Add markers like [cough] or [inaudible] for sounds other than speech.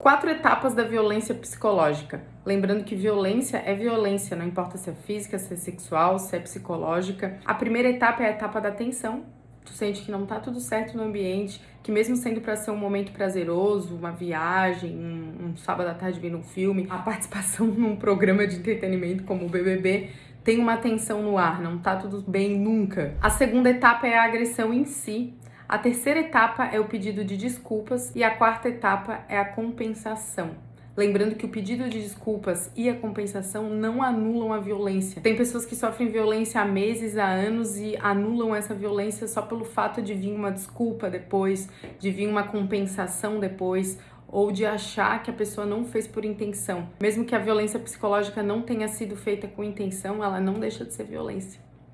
Quatro etapas da violência psicológica. Lembrando que violência é violência, não importa se é física, se é sexual, se é psicológica. A primeira etapa é a etapa da tensão. Tu sente que não tá tudo certo no ambiente, que mesmo sendo para ser um momento prazeroso, uma viagem, um, um sábado à tarde vendo um filme, a participação [laughs] num programa de entretenimento como o BBB, tem uma tensão no ar, não tá tudo bem nunca. A segunda etapa é a agressão em si. A terceira etapa é o pedido de desculpas e a quarta etapa é a compensação. Lembrando que o pedido de desculpas e a compensação não anulam a violência. Tem pessoas que sofrem violência há meses, há anos e anulam essa violência só pelo fato de vir uma desculpa depois, de vir uma compensação depois, ou de achar que a pessoa não fez por intenção. Mesmo que a violência psicológica não tenha sido feita com intenção, ela não deixa de ser violência.